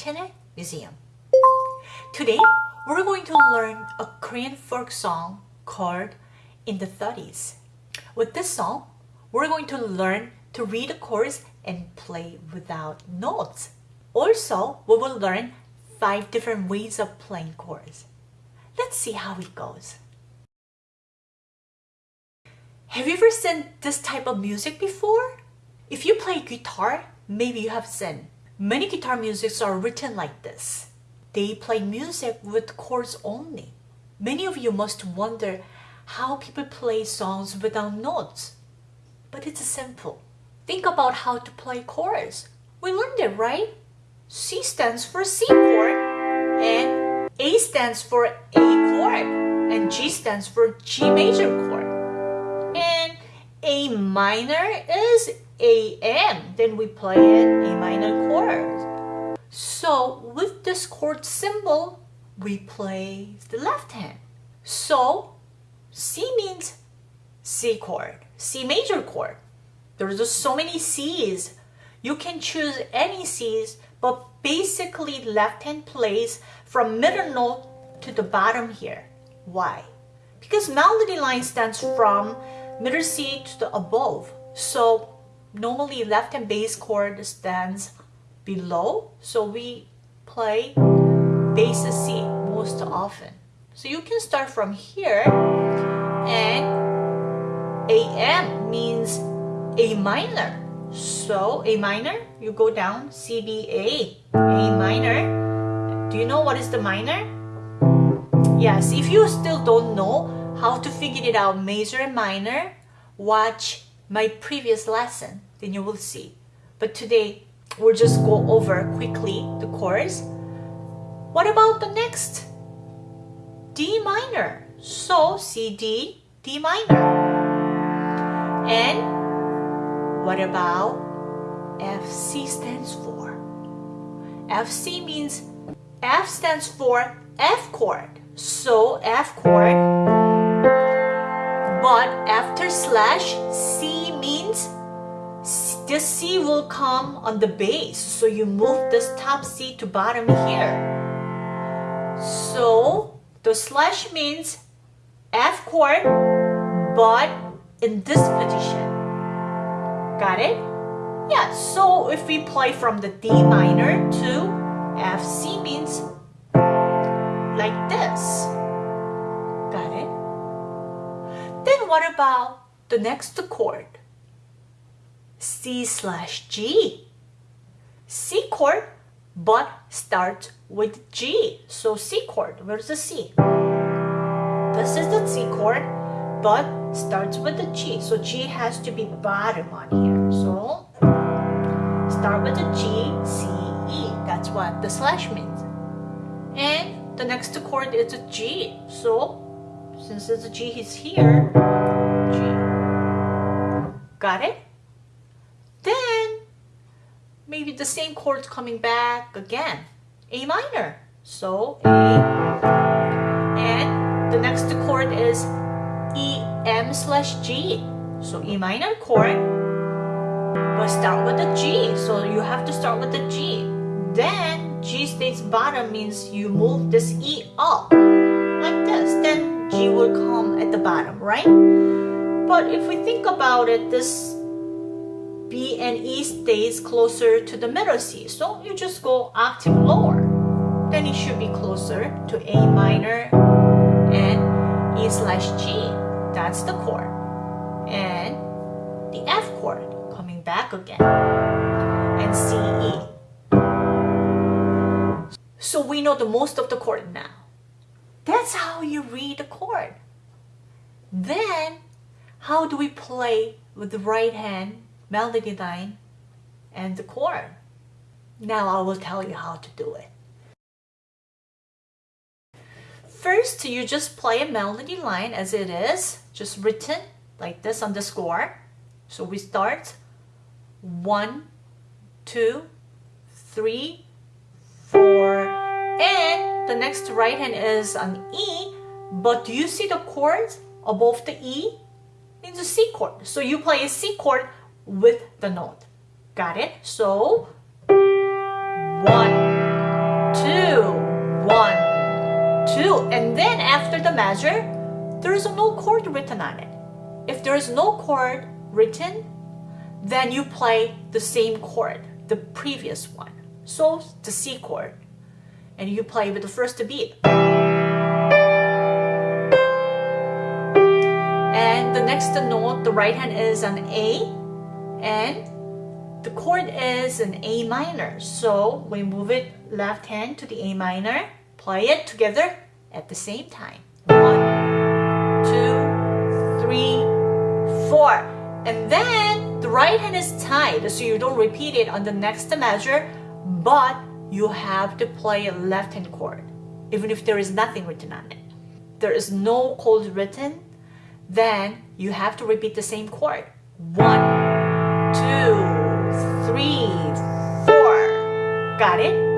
Channel Museum. Today, we're going to learn a Korean folk song called In the 30s. With this song, we're going to learn to read the chords and play without notes. Also, we will learn five different ways of playing chords. Let's see how it goes. Have you ever seen this type of music before? If you play guitar, maybe you have seen. Many guitar musics are written like this. They play music with chords only. Many of you must wonder how people play songs without notes. But it's simple. Think about how to play chords. We learned it, right? C stands for C chord, and A stands for A chord, and G stands for G major chord. Minor is AM, then we play it A minor chord. So with this chord symbol, we play the left hand. So C means C chord, C major chord. There's just so many C's. You can choose any C's, but basically left hand plays from middle note to the bottom here. Why? Because melody line stands from middle C to the above. So normally left hand bass chord stands below. So we play bass C most often. So you can start from here and AM means A minor. So A minor, you go down C, B, A, A minor. Do you know what is the minor? Yes, if you still don't know how to figure it out major and minor, watch my previous lesson, then you will see. But today, we'll just go over quickly the chords. What about the next? D minor. So C, D, D minor. And what about FC stands for? FC means F stands for F chord. So F chord. But after slash, C means this C will come on the bass. So you move this top C to bottom here. So the slash means F chord, but in this position. Got it? Yeah, so if we play from the D minor to F, C means like this. Then what about the next chord? C slash G. C chord, but starts with G. So C chord, where's the C? This is the C chord, but starts with the G. So G has to be bottom on here. So start with the G, C, E. That's what the slash means. And the next chord is a G. So since it's G is here, G. Got it? Then maybe the same chords coming back again. A minor. So A. And the next chord is E, M slash G. So E minor chord. But start with the G. So you have to start with the G. Then G stays bottom means you move this E up. Like this. Then G will come at the bottom, right? But if we think about it, this B and E stays closer to the middle C. So you just go octave lower. Then it should be closer to A minor and E slash G. That's the chord. And the F chord coming back again. And C, E. So we know the most of the chord now. That's how you read the chord. Then, how do we play with the right hand melody line, and the chord. Now I will tell you how to do it. First, you just play a melody line as it is, just written like this on the score. So we start one, two, three, four, and the next right hand is an E, but do you see the chords above the E? It's a C chord. So you play a C chord with the note. Got it? So, one, two, one, two. And then after the measure, there is no chord written on it. If there is no chord written, then you play the same chord, the previous one. So the C chord. And you play with the first beat. And the next note, the right hand is an A. And the chord is an A minor. So we move it left hand to the A minor, play it together at the same time. One, two, three, four. And then the right hand is tied, so you don't repeat it on the next measure, but you have to play a left hand chord, even if there is nothing written on it. There is no chord written, then you have to repeat the same chord. One, two, three, four. Got it?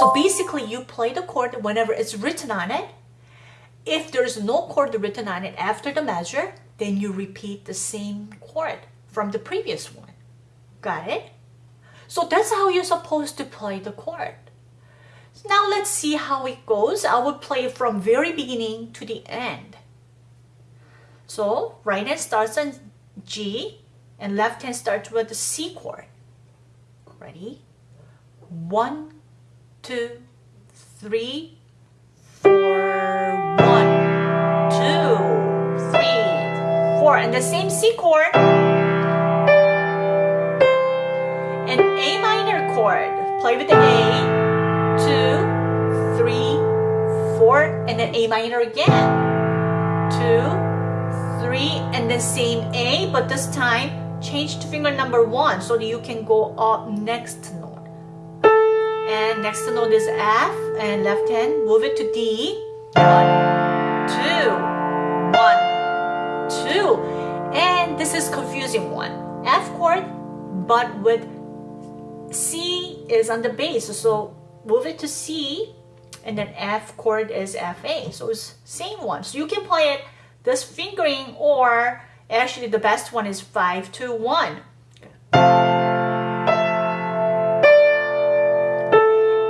So basically you play the chord whenever it's written on it. If there's no chord written on it after the measure, then you repeat the same chord from the previous one. Got it? So that's how you're supposed to play the chord. Now let's see how it goes. I will play from very beginning to the end. So right hand starts on G and left hand starts with the C chord. Ready? One, two, three, four, one, two, three, four, and the same C chord. An A minor chord. Play with the A, two, three, four, and then A minor again. Two, three, and the same A, but this time change to finger number one so that you can go up next note. And next note is F, and left hand, move it to D. One, two, one, two. And this is confusing one. F chord, but with C is on the bass. So move it to C, and then F chord is FA. So it's same one. So you can play it this fingering or actually the best one is 5 2 1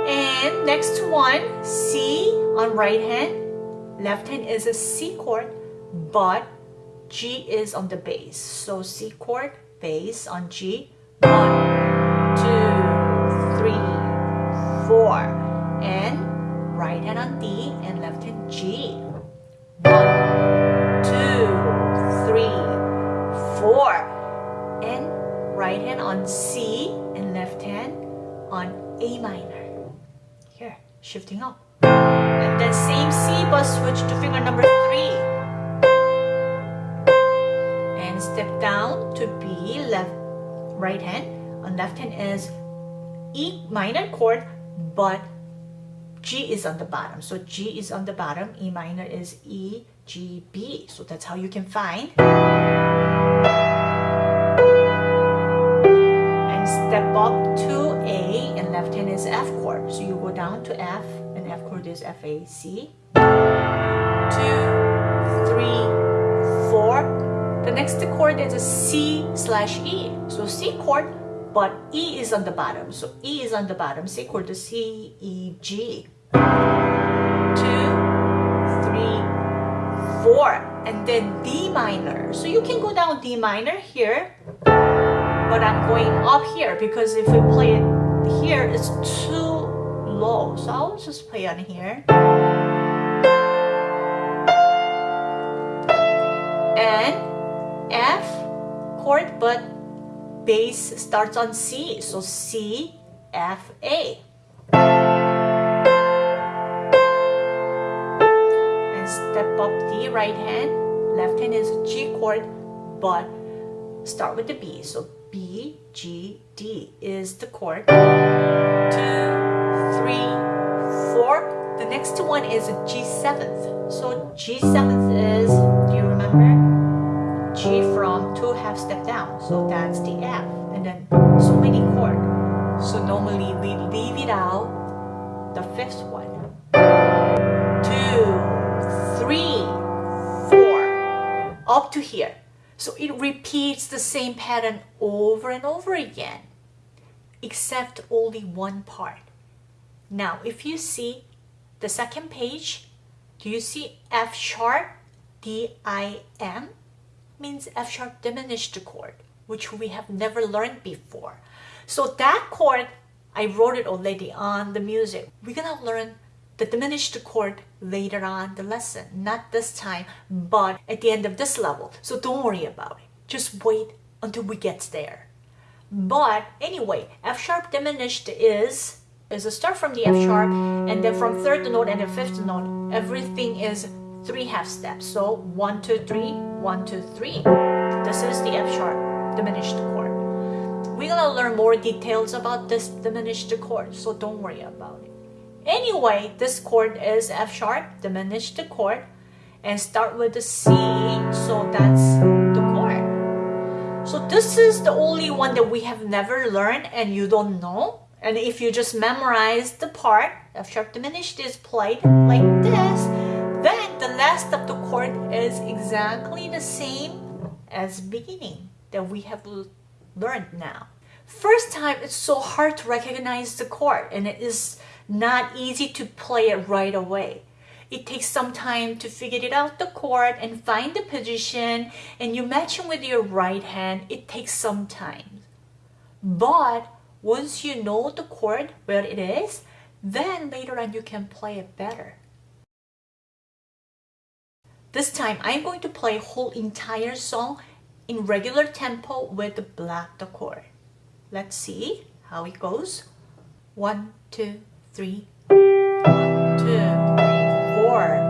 and next one C on right hand left hand is a C chord but G is on the bass so C chord bass on G one four and right hand on D and left hand G One, two, three, four. And right hand on C and left hand on A minor. Here, shifting up. And then same C but switch to finger number three. And step down to B, left, right hand. On left hand is E minor chord, but G is on the bottom. So G is on the bottom, E minor is E, G, B. So that's how you can find. And step up to A and left hand is F chord. So you go down to F and F chord is F, A, C. Two, three, four. The next chord is a C slash E. So C chord, but E is on the bottom. So E is on the bottom. C chord is C, E, G. Two, three, four, and then D minor. So you can go down D minor here, but I'm going up here because if we play it here, it's too low. So I'll just play on here. And F chord, but bass starts on C. So C, F, A. And step up the right hand. Left hand is G chord, but start with the B. So B, G, D is the chord. Two, three, four. The next one is G seventh. So G seventh is, two half step down. So that's the F. And then so many chord. So normally we leave it out the fifth one. Two, three, four, up to here. So it repeats the same pattern over and over again, except only one part. Now, if you see the second page, do you see F sharp, D-I-M? Means F sharp diminished chord, which we have never learned before. So that chord, I wrote it already on the music. We're gonna learn the diminished chord later on the lesson, not this time, but at the end of this level. So don't worry about it. Just wait until we get there. But anyway, F sharp diminished is is a start from the F sharp and then from third note and the fifth note, everything is three half steps. So one, two, three, one, two, three. This is the F sharp diminished chord. We're gonna learn more details about this diminished chord, so don't worry about it. Anyway, this chord is F sharp, diminished chord, and start with the C, so that's the chord. So this is the only one that we have never learned and you don't know. And if you just memorize the part, F sharp diminished is played like this, last of the chord is exactly the same as beginning that we have learned now. First time, it's so hard to recognize the chord and it is not easy to play it right away. It takes some time to figure it out the chord and find the position and you match it with your right hand. It takes some time. But once you know the chord, where it is, then later on you can play it better. This time I'm going to play whole entire song in regular tempo with the block the chord. Let's see how it goes. One, two, three, one, two, three, four.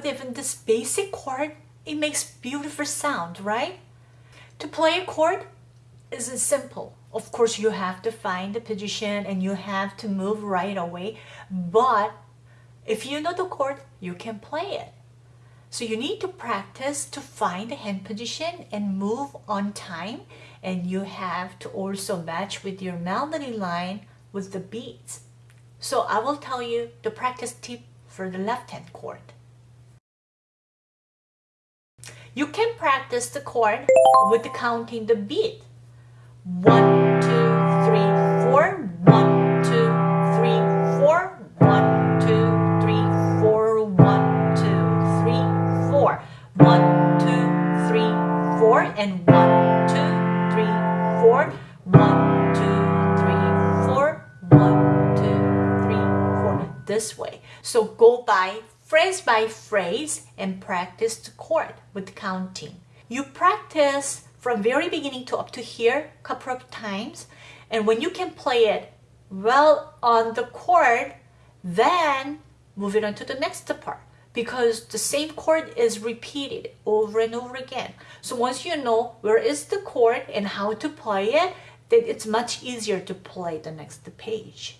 With even this basic chord, it makes beautiful sound, right? To play a chord isn't simple. Of course, you have to find the position and you have to move right away. But if you know the chord, you can play it. So you need to practice to find the hand position and move on time. And you have to also match with your melody line with the beats. So I will tell you the practice tip for the left hand chord. You can practice the chord with counting the beat. One, two, three, four. One, two, three, four. One, two, three, four. One, two, three, four. One, two, three, four. And one, two, three, four. One, two, three, four. One, two, three, four. This way. So go by phrase by phrase and practice the chord with counting. You practice from very beginning to up to here a couple of times and when you can play it well on the chord then move it on to the next part because the same chord is repeated over and over again. So once you know where is the chord and how to play it, then it's much easier to play the next page.